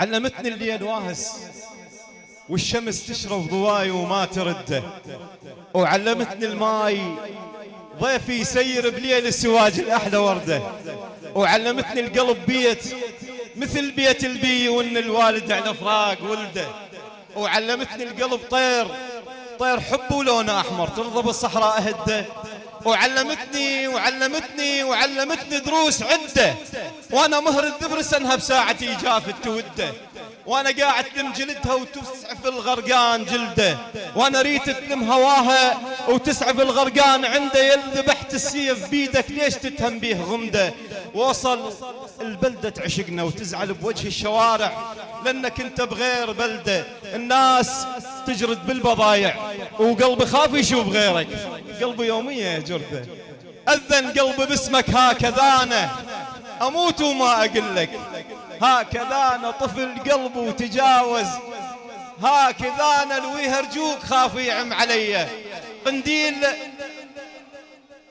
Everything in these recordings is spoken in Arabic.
علمتني الليل واهس والشمس تشرب ضواي وما ترده وعلمتني الماي ضيفي يسير بليل السواج الأحلى وردة. وعلمتني القلب بيت مثل بيت البي وإن الوالد على فراق ولده. وعلمتني القلب طير طير حب ولونه أحمر ترضى بالصحراء اهده وعلمتني وعلمتني وعلمتني دروس عدة. وأنا مهر الذبرس انها بساعتي جافت توده وأنا قاعد تلم جلدها وتسعف الغرقان جلدة. وأنا ريت تلم هواها وتسعف الغرقان عنده. يذبحت السيف بيدك ليش تتهم بيه غمدة؟ وصل البلدة تعشقنا وتزعل بوجه الشوارع. لأنك أنت بغير بلدة. الناس تجرد بالبضايع. وقلبي خاف يشوف غيرك. قلبي يومية جرده أذن قلبي باسمك هكذا أنا أموت وما أقول لك. هكذا أنا طفل قلبي وتجاوز. هكذا أنا لو يهرجوك خاف يعم علي. قنديل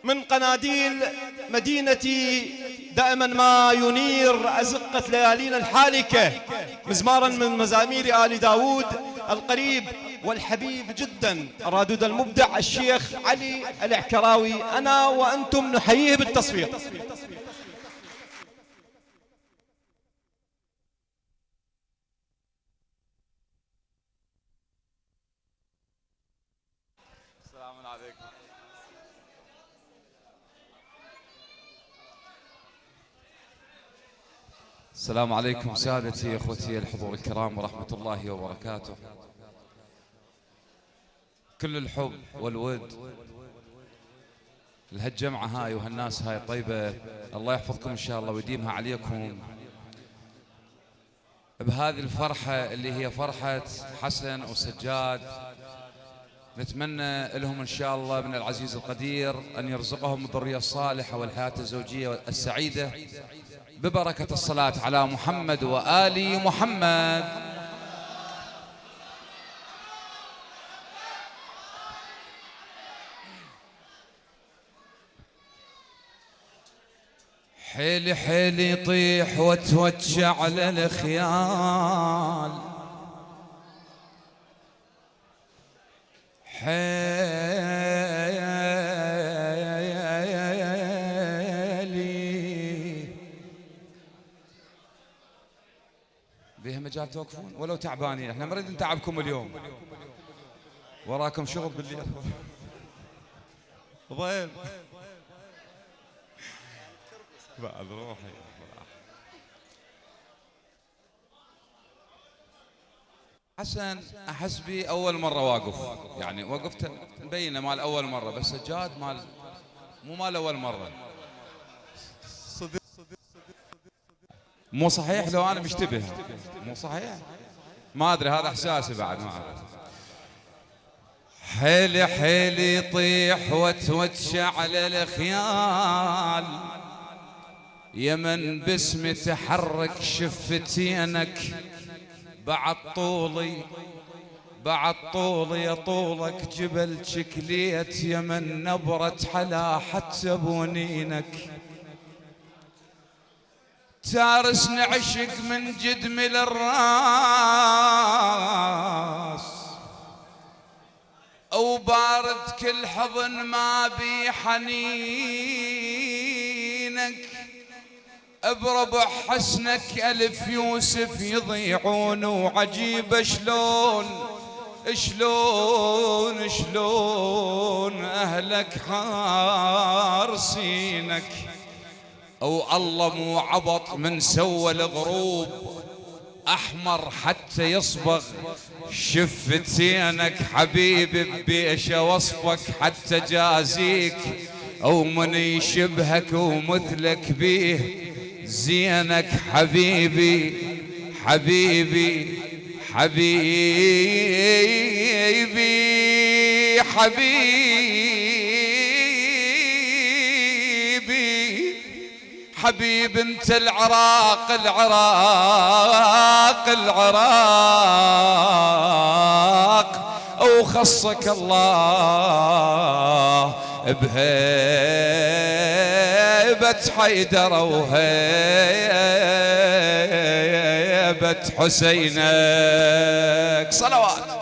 من قناديل مدينتي دائما ما ينير أزقة ليالينا الحالكة. مزمارا من مزامير آل داود القريب. والحبيب جدا. الرادود المبدع الشيخ علي العكراوي. أنا وأنتم نحييه بالتصفيق. عليكم السلام عليكم سادتي إخوتي الحضور الكرام ورحمة الله وبركاته. كل الحب والود. لهالجمعة هاي وهالناس هاي الطيبة الله يحفظكم إن شاء الله ويديمها عليكم. بهذه الفرحة اللي هي فرحة حسن وسجاد نتمنى لهم إن شاء الله من العزيز القدير أن يرزقهم الذرية الصالحة والحياة الزوجية السعيدة ببركة الصلاة على محمد وآل محمد. حيل حيل يطيح وتوجع على الخيال حيلي. بيها مجال توقفون؟ ولو تعبانين. إحنا نريد نتعبكم اليوم. وراكم شغل بالليل. ضيل بعد روحي. حسن أحس بي أول مرة واقف. يعني وقفت مبينة مال أول مرة بس سجاد مال مو مال أول مرة. مو صحيح لو أنا مشتبه. مو صحيح. ما أدري هذا إحساسي بعد ما اعرف حيلي حيلي يطيح وتوجع على الخيال يمن باسم تحرك شفتينك بعد طولي بعد طولي يا طولك جبل شكليت يمن نبرة حلا حتى بونينك تارسني عشق من جدمي للراس. أو بارد كل حضن ما بي حنينك. بربع حسنك ألف يوسف يضيعون وعجيب شلون شلون شلون أهلك حارسينك أو الله مو عبط من سوى الغروب أحمر حتى يصبغ. شفتينك حبيبي بيش وصفك حتى جازيك. أو من يشبهك ومثلك بيه زينك حبيبي حبيبي حبيبي حبيبي. حبيب انت العراق العراق العراق. أو خصك الله بهيبة حيدر وهيبة هيبة حسينك. صلوات.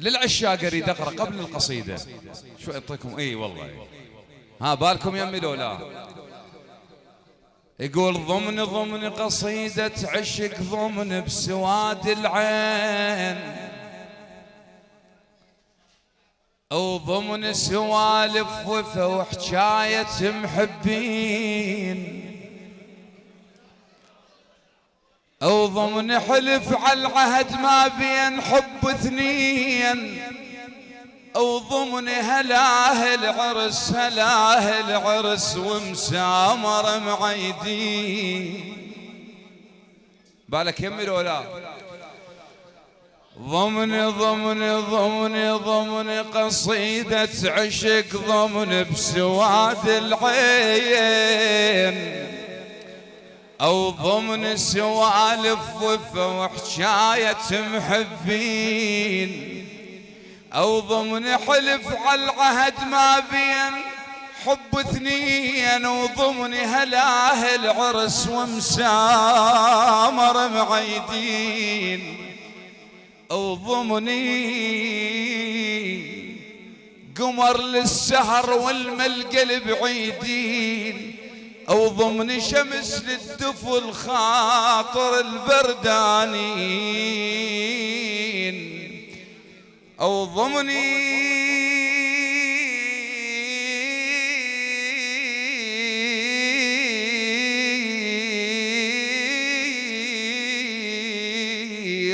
للعشاق اريد اقرا قبل القصيدة. شو اعطيكم إي والله. ها بالكم يمي لو يقول ضمن ضمن قصيدة عشق ضمن بسواد العين. أو ضمن سوالف وفا وحكاية محبين. أو ضمن حلف على العهد ما بين حب اثنين. أو ضمن هلاه العرس هلاه العرس ومسامر معيدين. بالك يمي ولا ضمن ضمن ضمن ضمن قصيدة عشق ضمن بسواد العين. أو ضمن سوالف وفا وحشاية محبين. أو ضمن حلف على العهد ما بين حب اثنين. وضمن هلاه العرس ومسامر معيدين. ضمني قمر للسهر والملقل بعيدين. أو ضمن شمس للدفو الخاطر البردانين. أو ضمني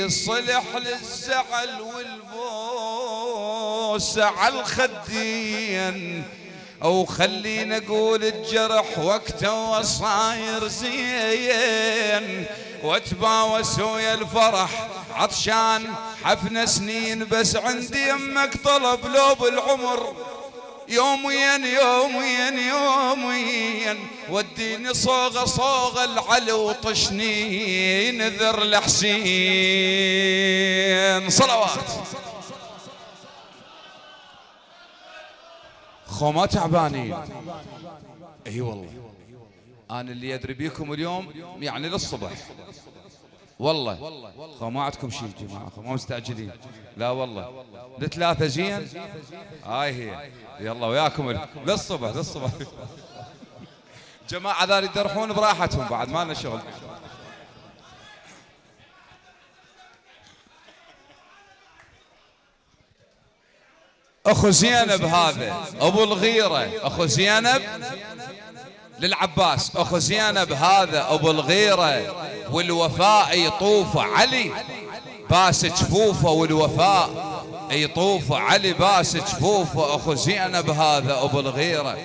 صلح للزعل والبوس على الخدين. أو خلينا أقول الجرح وقته وصاير زين. واتباوس ويا الفرح عطشان حفنة سنين بس عندي يمك طلب لو بالعمر. يوميا يوميا يوميا وديني صوغة صوغة العلي وطشني نذر لحسين. صلوات. خو ما تعبانين. إي والله. أنا اللي أدري بيكم اليوم يعني للصبح. والله. ما عندكم شيء جماعة؟ خو ما مستعجلين. لا والله. لثلاثة زين؟ هاي هي. يلا وياكم للصبح للصبح. جماعة ذا يدرحون براحتهم بعد ما لنا شغل. أخو زينب هذا أبو الغيرة أخو زينب للعباس أخو زينب هذا أبو الغيرة والوفاء يطوف علي باس جفوفه والوفاء يطوف علي باس جفوفه أخو زينب هذا أبو الغيرة.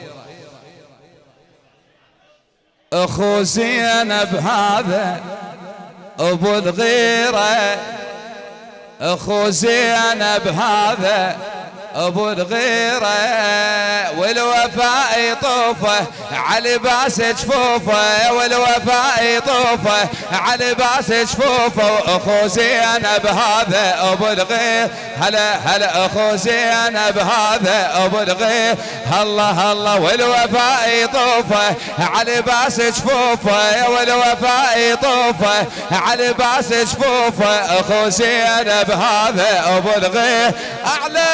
اخو زينب هذا ابو الغيره اخو زينب هذا أبو الغيرة والوفاء يطوفه على باس جفوفه والوفاء يطوفه على باس جفوفه. وأخو زينب هذا أبو الغير هلا هلا أخو زينب هذا أبو الغير. الله الله والوفاء يطوفه على باس جفوفه والوفاء يطوفه على باس جفوفه. أخو زينب هذا أبو الغير أعلى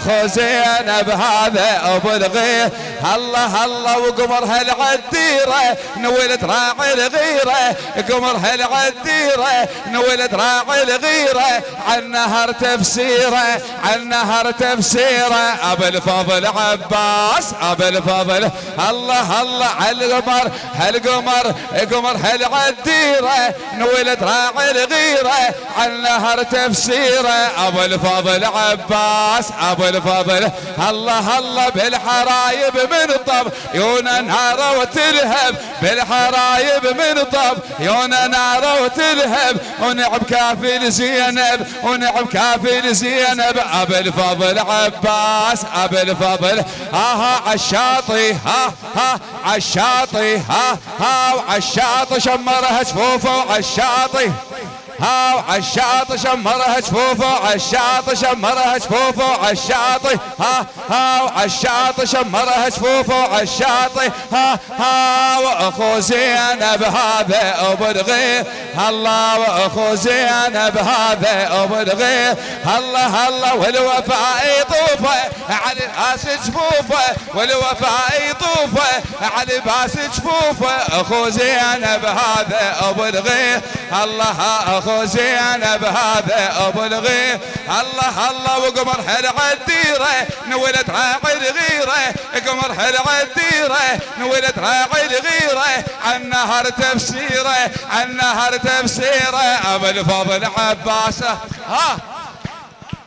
اخو زينب هذا أبو الغير الله الله وقمر هالعديره نولت راعي الغيره قمر هالعديره نولت راعي الغيره عن نهر تفسيره عن نهر تفسيره. أبو الفضل عباس أبو الفضل. الله الله على القمر هالقمر قمر هالعديره نولت راعي الغيره عن نهر تفسيره. أبو الفضل عباس أبو الفضل. الله الله بالحرايب من طب يونا نار وتلهب بالحرايب من طب يونا نار وتلهب ونعب كافي زينب ونعب كافي زينب أبو الفضل عباس أبو الفضل ها ها عالشاطي ها ها عالشاطي ها ها وعالشاطي شمرها جفوفه وعالشاطي ها عالشاطئ شمرها جفوفه عالشاطئ شمرها جفوفه عالشاطئ ها ها عالشاطئ شمرها جفوفه عالشاطئ ها ها واخو زينب هذا الغير الله وأخو زينب هذا الغير الله الله والوفاء يطوفه على راس جفوفه والوفاء يطوفه على باس جفوفه أخو زينب هذا الغير الله أخو زينب هذا ابو الغير الله الله وقمر هل عالديره نولد راعي الغيره قمر هل عالديره نولد راعي الغيره عن نهر تفسيره عن نهر تفسيره أبو الفضل عباسه. ها؟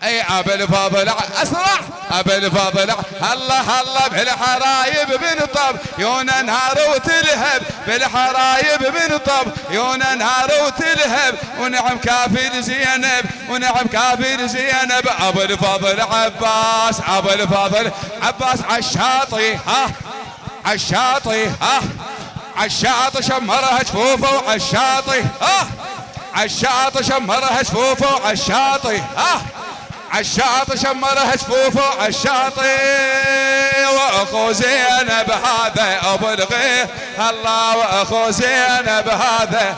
اي ابا الفضل اسرع ابا الفضل الله الله بالحرايب بنطب يونا نهار وتلهب. بالحرايب بنطب يونا نهار وتلهب. ونعم كافر زينب ونعم كافر زينب. ابا الفضل عباس ابا الفضل عباس عالشاطي ها عالشاطي ها. عالشاطي شمرها جفوفه وعالشاطي ها. عالشاطي شمرها جفوفه وعالشاطي ها. عالشاطئ شمرها جفوفه عالشاطئ وأخو زينب هذا أبو الغير الله وأخو زينب هذا.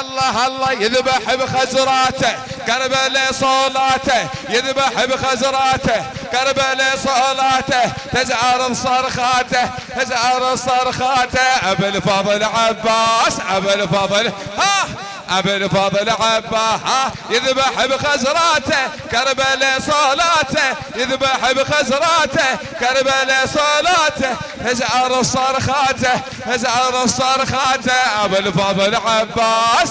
الله الله يذبح بخزراته كربلاء صولاته يذبح بخزراته كربلاء صولاته تزعر صرخاته تزعر صرخاته. أبو الفضل عباس أبو الفضل ها! ابو الفضل عباها يذبح بخزراته كربلاء صلاته يذبح بخزراته كربلاء صلاته هزعر صرخاته هزعر صرخاته ابو الفضل عباس.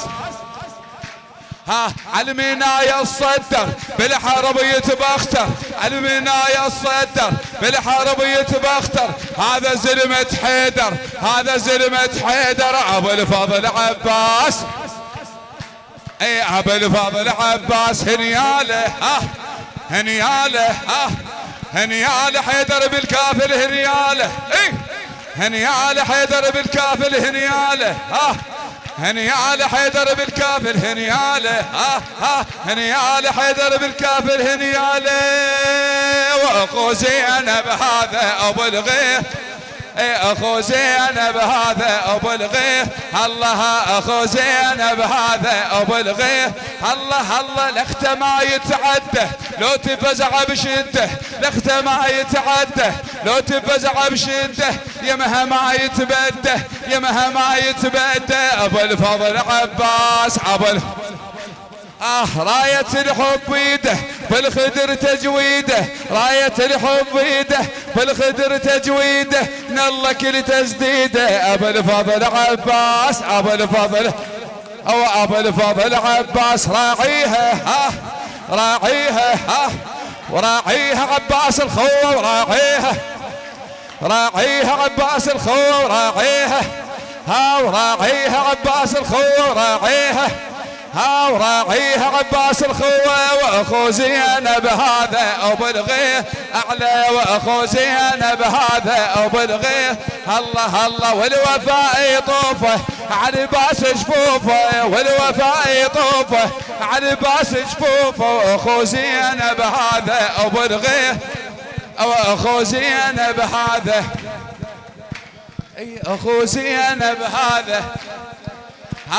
ها علمنا الصدر بالحرب يتبختر. علمنا الصدر بالحرب يتبختر. هذا زلمة حيدر هذا زلمة حيدر. أبو الفضل عباس. اي ابو الفضل عباس هنياله ها هنياله ها هنياله حيدر بالكافل هنياله اي هنياله حيدر بالكافل هنياله ها هنياله حيدر بالكافل هنياله ها ها هنياله حيدر بالكافل هنياله وأخو زينب هذا أبو الغير أخو زينب هذا ابو الغير الله أخو زينب هذا ابو الغير الله الله لخته ما يتعدى. لو تفزع بشدة لخته ما يتعدى. لو تفزع بشدة يمها ما يتبدى يمها ما يتبدى. أبو الفضل عباس أبو آه راية الحب بيده بالخدر تجويده. راية الحب بيده بالخدر تجويده. نلا كل تسديده أبو الفضل عباس أبو الفضل أو أبو الفضل عباس. راعيها ها راعيها ها وراعيها عباس الخوة وراعيها راعيها عباس الخوة وراعيها ها وراعيها عباس الخوة وراعيها ها وراعيها عباس الخوة وأخو زينب هذا ابو الغيه أعلى وأخو زينب هذا ابو الغيه الله الله والوفاء يطوفه على باس جفوفه والوفاء يطوفه على باس جفوفه وأخو زينب هذا ابو الغيه وأخو زينب هذا. أي أخو زينب هذا.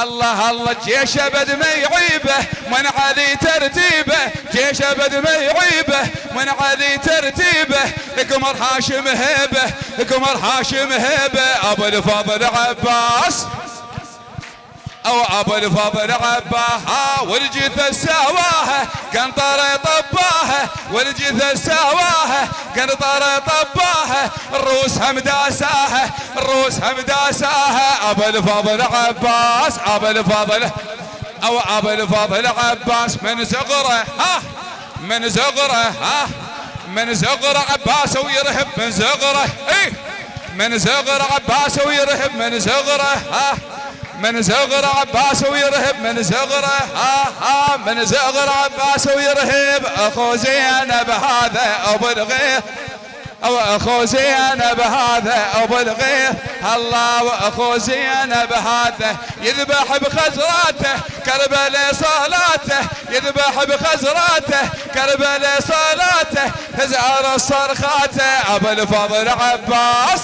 الله الله جيش أبد ما يعيبه من علي ترتيبه جيش أبد ما يعيبه من علي ترتيبه قمر هاشم هيبه قمر هاشم هيبه أبو الفضل عباس. أو أبو الفضل عباها والجثة سواها قنطرة طباها والجثة سواها قنطرة طباها الروس هم داساها الروس هم داساها أبو الفضل عباس أبو الفضل أو أبو الفضل عباس من صغره ها من صغره ها من صغره عباس ويرهب من صغره اي من صغر عباس ويرهب من صغره ها. من زغر عباس ويرهب من زغره ها ها من زغر عباس ويرهب. أخو زينب هذا أبو الغير واخو زينب هذا أبو الغير الله وأخو زينب هذا يذبح بخزراته كربلاء صلاته. يذبح بخزراته كربلاء صلاته. تزعر صرخاته. أبو الفضل عباس.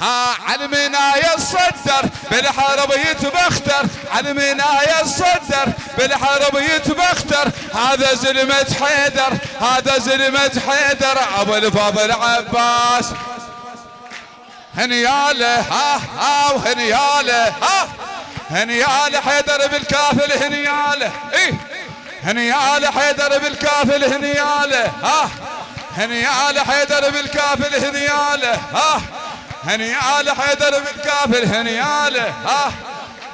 ها علمنا يصدر بالحرب يتبختر علمنا يصدر بالحرب يتبختر هذا زلمة حيدر هذا زلمة حيدر. أبو الفضل عباس هنياله ها ها وهنياله ها. هنياله حيدر بالكافل هنياله إيه. هنياله حيدر بالكافل هنياله ها. هنياله حيدر بالكافل هنياله ها. هنياله حيدر بالكافل هنياله ها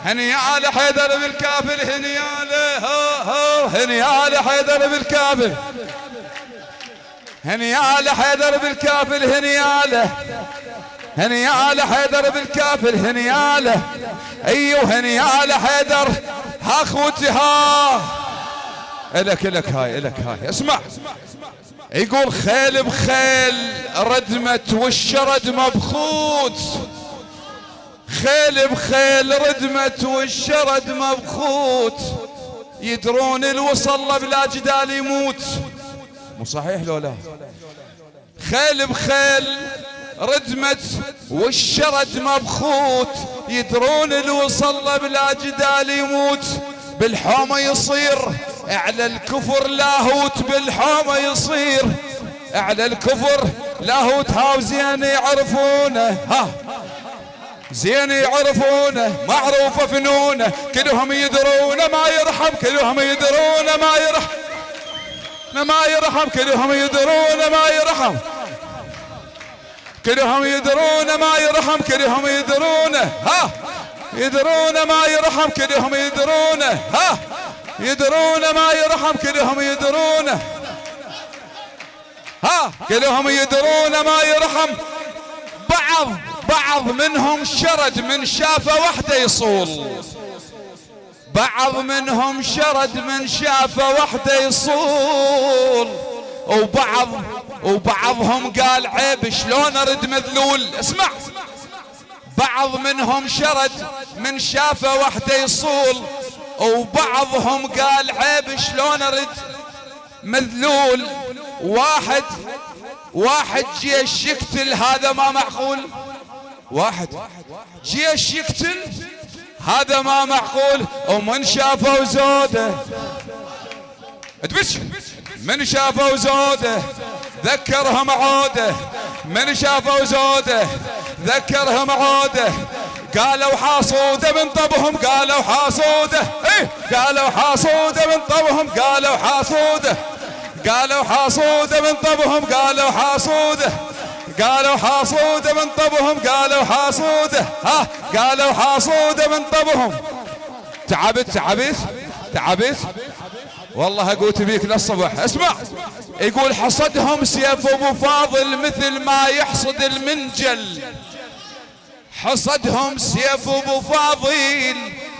هنياله حيدر بالكافل هنياله هو هو هنياله حيدر بالكافل. هنياله حيدر بالكافل هنياله هنياله حيدر بالكافل هنياله أيوه هنياله حيدر ها أخوتي ها. إلك إلك هاي إلك هاي. اسمع. يقول خيل بخيل ردمت والشرد مبخوت. خيل بخيل ردمت والشرد مبخوت. يدرون الوصل بلا جدال يموت. مو صحيح لو لا خيل بخيل ردمت والشرد مبخوت. يدرون الوصل بلا جدال يموت. بالحومة يصير أعلى الكفر لاهوت بالحومة يصير. أعلى الكفر لاهوت هاو زين يعرفونه ها. زين يعرفونه معروفة فنونه كلهم يدرون ما يرحم كلهم يدرون ما يرحم ما يرحم كلهم يدرون ما يرحم. كلهم يدرون ما يرحم كلهم يدرون ها. يدرون ما يرحم كلهم يدرون. ها يدرون ما يرحم كلهم يدرون. ها كلهم يدرون ما يرحم. بعض بعض منهم شرد من شافه وحده يصول. بعض منهم شرد من شافه وحده يصول. وبعض وبعضهم قال عيب شلون أرد مذلول؟ اسمع. بعض منهم شرد من شافه وحده يصول وبعضهم قال عيب شلون أرد؟ مذلول. واحد واحد جيش يقتل هذا ما معقول؟ واحد. جيش يقتل هذا ما معقول؟ ومن شافوا زوده تبش؟ من شافوا زوده ذكرهم عوده من شافوا زوده ذكرهم عوده قالوا حاصوده من طبهم قالوا حاصوده إيه قالوا حاصوده من طبهم قالوا حاصوده قالوا حاصوده من طبهم قالوا حاصوده قالوا حاصوده من طبهم قالوا حاصوده ها قالوا حاصوده من طبهم. تعبت تعبت تعبت. والله اقوت بيك للصبح. اسمع. يقول حصدهم سيف ابو فاضل مثل ما يحصد المنجل. حصدهم سيف ابو فاضل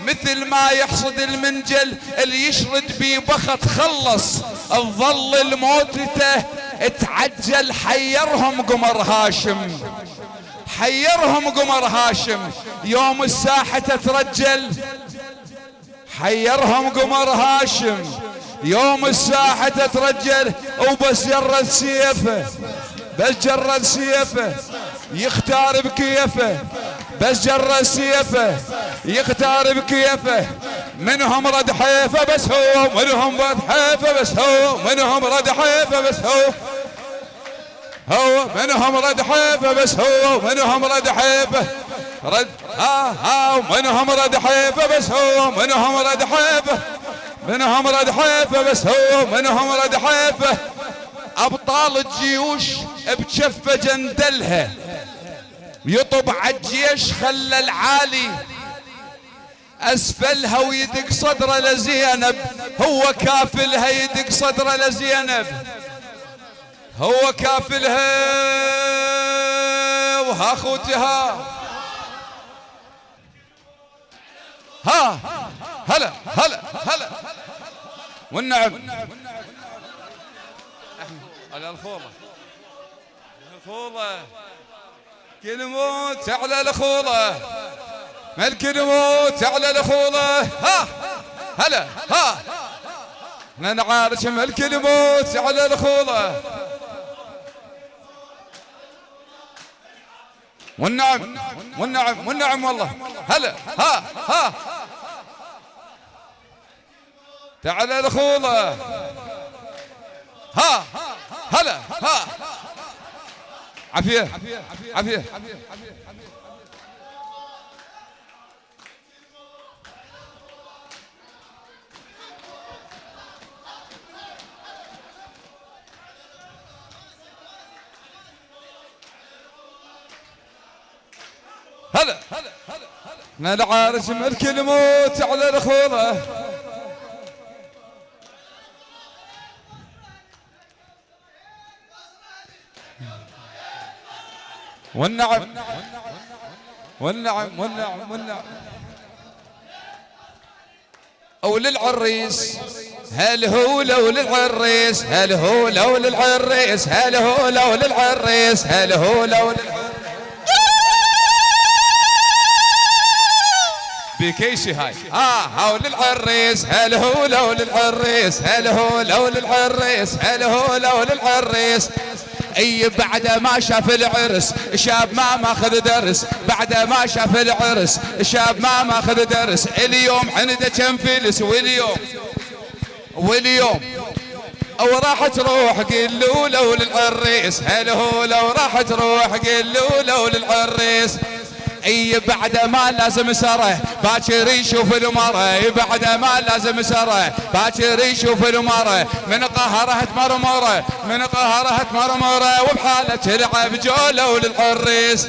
مثل ما يحصد المنجل. اللي يشرد بيه بخت خلص. الظل الموتته اتعجل. حيرهم قمر هاشم. حيرهم قمر هاشم. يوم الساحة تترجل. حيرهم قمر هاشم. يوم الساحة تترجل وبس جرد سيفه بس جرد سيفه يختار بكيفه بس جرد سيفه يختار بكيفه منهم رد حيفه بس هو منهم رد حيفه بس هو منهم رد حيفه بس هو. هو منهم رد حيفه بس هو منهم رد حيفه. رد ها ها منهم رد حيفه بس هو منهم رد حيفه. منهم رد حيفه بس هو منهم رد حيفه أبطال الجيوش بجفة جندلها. يطب عالجيش خلى العالي أسفلها ويدق صدره لزينب. هو كافلها يدق صدره لزينب. هو كافلها وها أخوتها. ها هلا هلا هلا. والنعم. على الخوضة. الخوله كل موت على الخوله ملك الموت على الخوله ها. هلا. ها. نعارش ملك الموت على الخوله والنعم. والنعم. والنعم والله. هلا. ها. ها. تعال الخوله ها هلا ها. عافية عافية. هلا. من عارش ملك الموت على الخوله والنعم. والنعم والنعم والنعم. أو للعريس هل هو لو للعريس هل هو لو للعريس هل هو لو للعريس هل هو لو بكيشي هاي. ها هو للعريس هل هو لو للعريس هل هو لو للعريس هل هو لو للعريس. اي بعد ما شاف العرس شاب ما ماخذ درس. بعد ما شاف العرس شاب ما ماخذ درس. اليوم عنده كم فلس؟ واليوم واليوم. أو راح تروح قل له لو للعريس. هل هو لو راح تروح؟ قل له لو للعريس. اي بعد ما لازم سره. باكر يشوف المره بعد ما لازم سره. باكر يشوف المره من قهرها تمرمره من قهرها تمرمره وبحالة تلعب جوله للعريس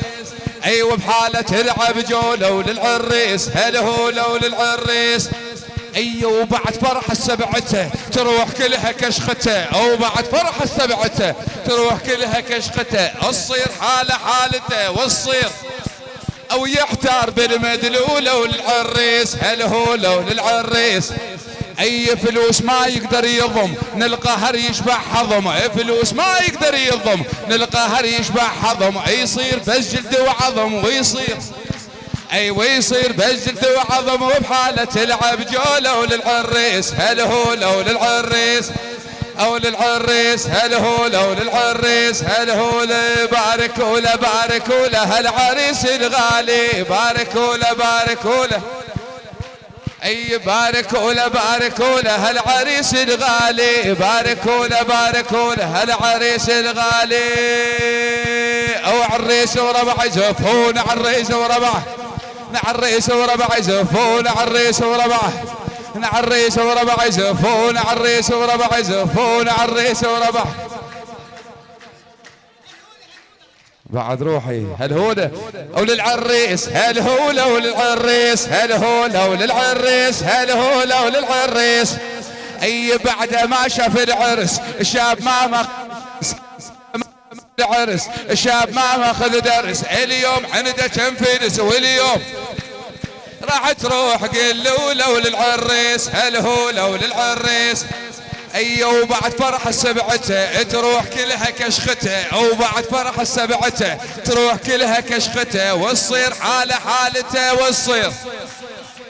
اي وبحالة تلعب جوله للعريس هل هو لو للعريس اي وبعد فرح السبعته تروح كلها كشخته. أو بعد فرح السبعته تروح كلها كشخته. الصير حاله حالته والصير أو يحتار بالمدلولة والعريس هل هو لو للعريس اي فلوس ما يقدر يضم نلقى هر يشبع حضم اي فلوس ما يقدر يضم نلقى هر يشبع حضم يصير بس جلد وعظم ويصير. اي ويصير بس جلد وعظم وبحالة تلعب جوله وللعريس هل هو لو للعريس أو للعريس هل هو لو للعريس هل هو بارك ولا بارك ولا هالعريس الغالي بارك ولا بارك ولا أي بارك ولا بارك ولا هالعريس الغالي بارك ولا بارك ولا هالعريس الغالي أو عريس وربع يزفون عريس وربع نعريس وربع يزفون عريس وربع نعريس وربع يزفون عريس وربع يزفون عريس وربع. بعد روحي هل هو أو للعريس هل هو لو للعريس هل هو لو للعريس هل هو لو للعريس. أي بعد ما شاف العرس الشاب ما ما العرس الشاب ما ماخذ درس اليوم عنده كم فلس واليوم راح تروح قل لو للعريس هل هو لو للعريس؟ اي وبعد فرح السبعته تروح كلها كشختة أو بعد فرح السبعته تروح كلها كشختة والصير حالة حالته والصير.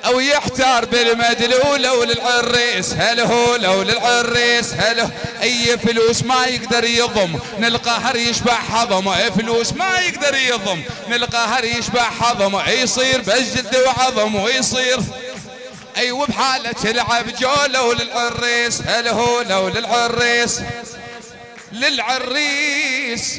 أو يحتار بالمدلول أو للعريس هل هو لو للعريس هل اي فلوس ما يقدر يضم نلقى هر يشبع حضم اي فلوس ما يقدر يضم نلقى هر يشبع حضم يصير بس جد وعظم ويصير اي وبحالة تلعب جوله للعريس هل هو لو للعريس للعريس.